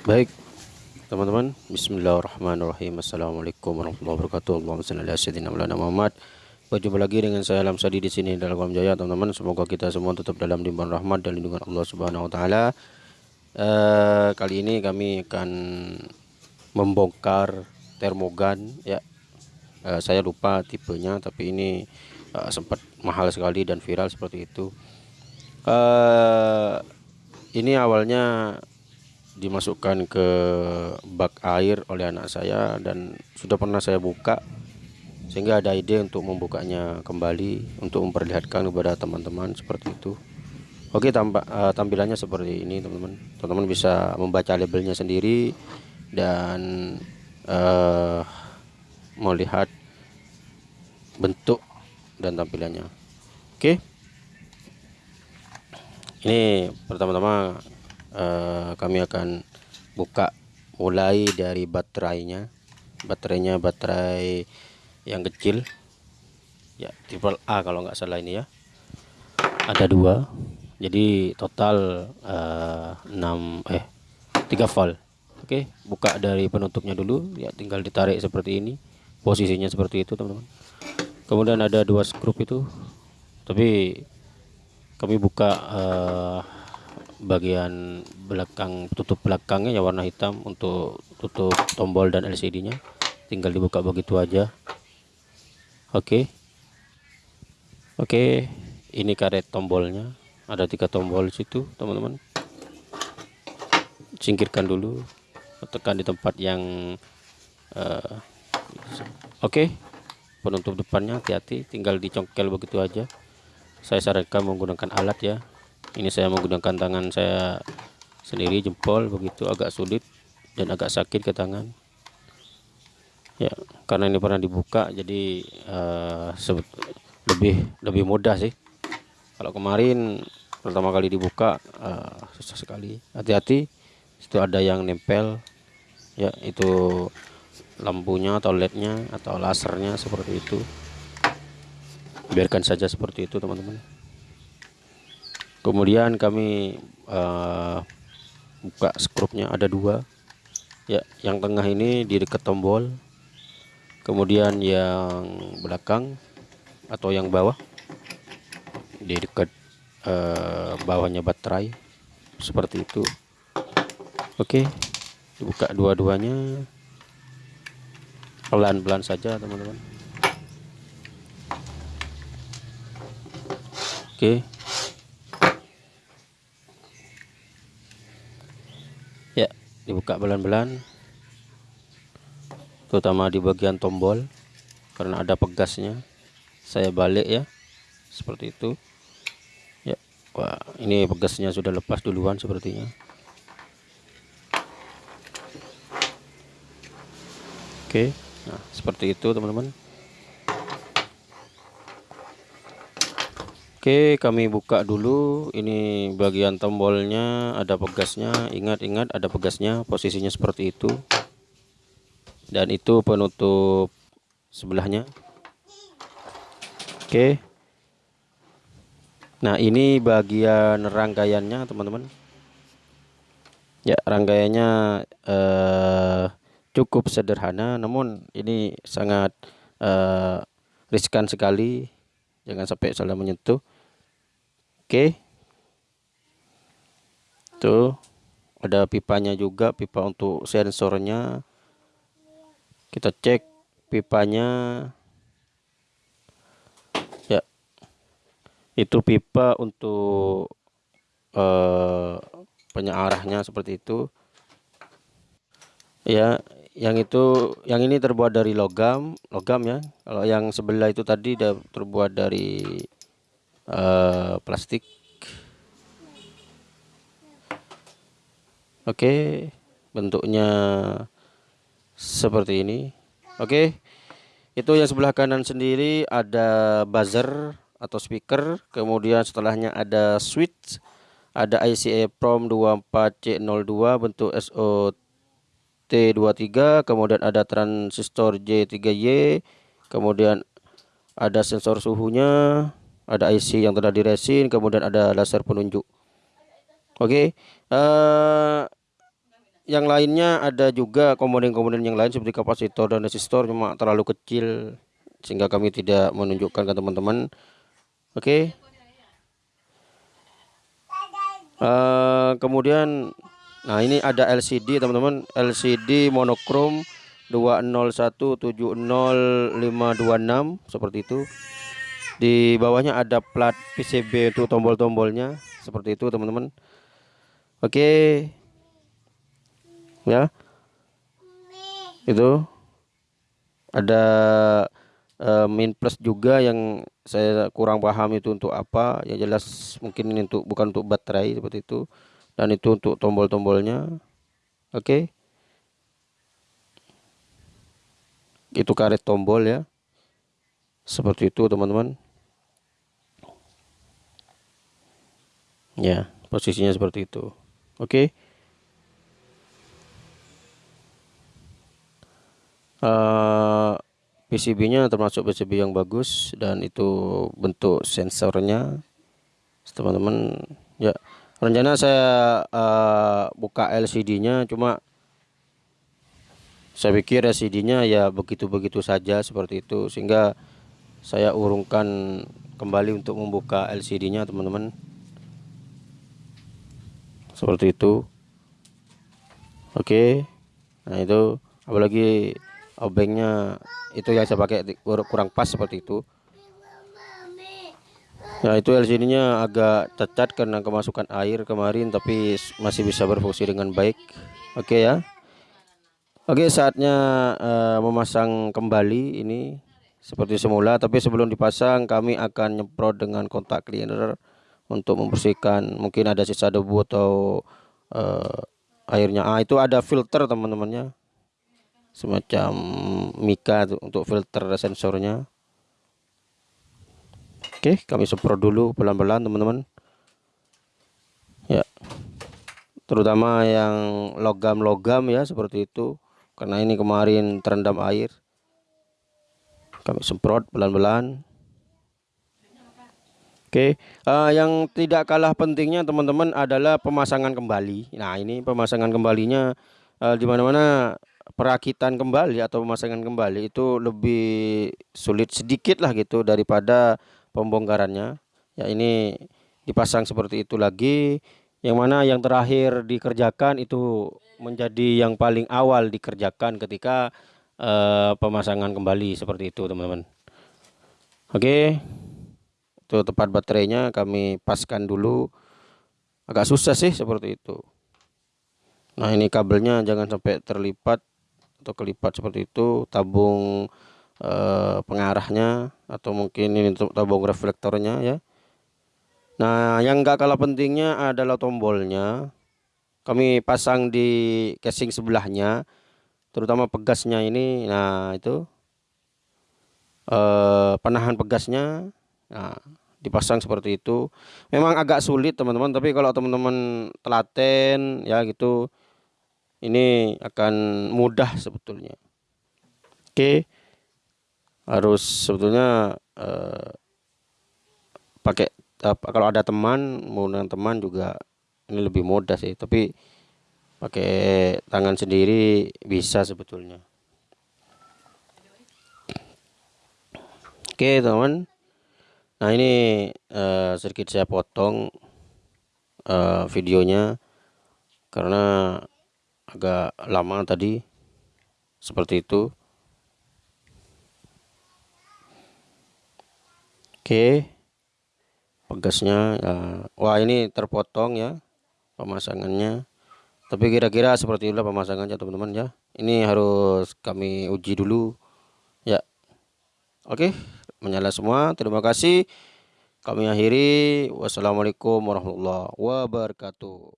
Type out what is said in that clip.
Baik, teman-teman. Bismillahirrahmanirrahim. Assalamualaikum warahmatullahi wabarakatuh. Allahumma shalli ala sayyidina Muhammad. Berjumpa lagi dengan saya Alam Sadi di sini dalam Kalam Jaya, teman-teman. Semoga kita semua tetap dalam limpahan rahmat dan lindungan Allah Subhanahu wa taala. Uh, kali ini kami akan membongkar termogan ya. Uh, saya lupa tipenya tapi ini uh, sempat mahal sekali dan viral seperti itu. Uh, ini awalnya dimasukkan ke bak air oleh anak saya dan sudah pernah saya buka sehingga ada ide untuk membukanya kembali untuk memperlihatkan kepada teman-teman seperti itu. Oke tampak uh, tampilannya seperti ini teman-teman. Teman-teman bisa membaca labelnya sendiri dan uh, melihat bentuk dan tampilannya. Oke. Ini pertama-tama uh, kami akan buka mulai dari baterainya. Baterainya baterai yang kecil. Ya triple A kalau nggak salah ini ya. Ada dua. Jadi total uh, eh, 6 eh 3 volt. Oke buka dari penutupnya dulu. Ya tinggal ditarik seperti ini. Posisinya seperti itu teman-teman. Kemudian ada dua skrup itu. Tapi kami buka uh, bagian belakang tutup belakangnya ya warna hitam untuk tutup tombol dan LCD nya tinggal dibuka begitu aja oke okay. oke okay. ini karet tombolnya ada tiga tombol situ teman-teman singkirkan dulu tekan di tempat yang uh, oke okay. penutup depannya hati-hati tinggal dicongkel begitu aja saya sarankan menggunakan alat ya ini saya menggunakan tangan saya sendiri jempol begitu. Agak sulit dan agak sakit ke tangan. Ya karena ini pernah dibuka jadi uh, lebih lebih mudah sih. Kalau kemarin pertama kali dibuka uh, susah sekali. Hati-hati itu ada yang nempel. Ya itu lampunya atau lednya atau lasernya seperti itu. Biarkan saja seperti itu teman-teman kemudian kami uh, buka skrupnya ada dua. Ya yang tengah ini di dekat tombol. Kemudian yang belakang atau yang bawah di dekat uh, bawahnya baterai. Seperti itu. Oke dibuka dua-duanya. Pelan-pelan saja teman-teman. Oke dibuka belan-belan terutama di bagian tombol karena ada pegasnya. Saya balik ya seperti itu. Ya wah ini pegasnya sudah lepas duluan sepertinya. Oke nah seperti itu teman-teman Oke kami buka dulu. Ini bagian tombolnya ada pegasnya. Ingat-ingat ada pegasnya posisinya seperti itu. Dan itu penutup sebelahnya. Oke. Nah ini bagian rangkaiannya teman-teman. Ya rangkaiannya eh, cukup sederhana namun ini sangat eh, riskan sekali jangan sampai salah menyentuh. Oke. Tuh ada pipanya juga pipa untuk sensornya. Kita cek pipanya. Ya. Itu pipa untuk uh, penyearahnya seperti itu. Ya yang itu yang ini terbuat dari logam logam ya. Kalau yang sebelah itu tadi terbuat dari uh, plastik. Oke bentuknya seperti ini. Oke itu yang sebelah kanan sendiri ada buzzer atau speaker. Kemudian setelahnya ada switch ada IC EEPROM 24C02 bentuk SOT T23 kemudian ada transistor J3Y kemudian ada sensor suhunya ada IC yang telah diresin kemudian ada laser penunjuk oke okay. uh, eh, yang lainnya ada juga komponen-komponen yang lain seperti kapasitor dan resistor cuma terlalu kecil sehingga kami tidak menunjukkan ke teman-teman oke okay. uh, eh, kemudian nah ini ada LCD teman-teman. LCD monokrom 2017056 seperti itu. Di bawahnya ada plat PCB untuk tombol-tombolnya seperti itu teman-teman. Oke. Ya. Itu. Ada uh, min plus juga yang saya kurang paham itu untuk apa. Ya jelas mungkin untuk bukan untuk baterai seperti itu dan itu untuk tombol-tombolnya. Oke. Okay. itu karet tombol ya. Seperti itu teman-teman. Ya posisinya seperti itu. Oke. Okay. uh, eh, PCB-nya termasuk PCB yang bagus dan itu bentuk sensornya. Teman-teman ya rencana saya uh, buka LCD-nya cuma saya pikir LCD-nya ya begitu-begitu saja seperti itu sehingga saya urungkan kembali untuk membuka LCD-nya teman-teman. Seperti itu. Oke. Nah itu apalagi obengnya itu yang saya pakai kurang pas seperti itu Nah itu LCD nya agak cacat karena kemasukan air kemarin tapi masih bisa berfungsi dengan baik. Oke ya. Oke saatnya uh, memasang kembali ini seperti semula tapi sebelum dipasang kami akan nyemprot dengan kontak cleaner untuk membersihkan. Mungkin ada sisa debu atau uh, airnya. Ah itu ada filter teman-temannya. Semacam mika untuk filter sensornya oke kami semprot dulu pelan-pelan teman-teman. Ya. Terutama yang logam-logam ya seperti itu. Karena ini kemarin terendam air. Kami semprot pelan-pelan. Oke, uh, yang tidak kalah pentingnya teman-teman adalah pemasangan kembali. Nah, ini pemasangan kembalinya uh, di mana-mana perakitan kembali atau pemasangan kembali itu lebih sulit sedikit lah gitu daripada pembongkarannya. Ya ini dipasang seperti itu lagi. Yang mana yang terakhir dikerjakan itu menjadi yang paling awal dikerjakan ketika uh, pemasangan kembali seperti itu teman-teman. Oke. Itu tempat baterainya kami paskan dulu. Agak susah sih seperti itu. Nah ini kabelnya jangan sampai terlipat atau kelipat seperti itu. Tabung eh, pengarahnya atau mungkin ini untuk tabung reflektornya ya. Nah yang enggak kalah pentingnya adalah tombolnya. Kami pasang di casing sebelahnya terutama pegasnya ini. Nah itu eh, penahan pegasnya. Nah dipasang seperti itu. Memang agak sulit teman-teman tapi kalau teman-teman telaten ya gitu ini akan mudah sebetulnya. Oke harus sebetulnya uh, pakai uh, kalau ada teman menggunakan teman juga ini lebih mudah sih. Tapi pakai tangan sendiri bisa sebetulnya. Oke teman nah ini uh, sedikit saya potong uh, videonya karena agak lama tadi seperti itu oke. Pegasnya ya. wah ini terpotong ya pemasangannya. Tapi kira-kira seperti itulah pemasangannya teman-teman ya. Ini harus kami uji dulu ya. Oke menyala semua. Terima kasih. Kami akhiri. Wassalamualaikum warahmatullahi wabarakatuh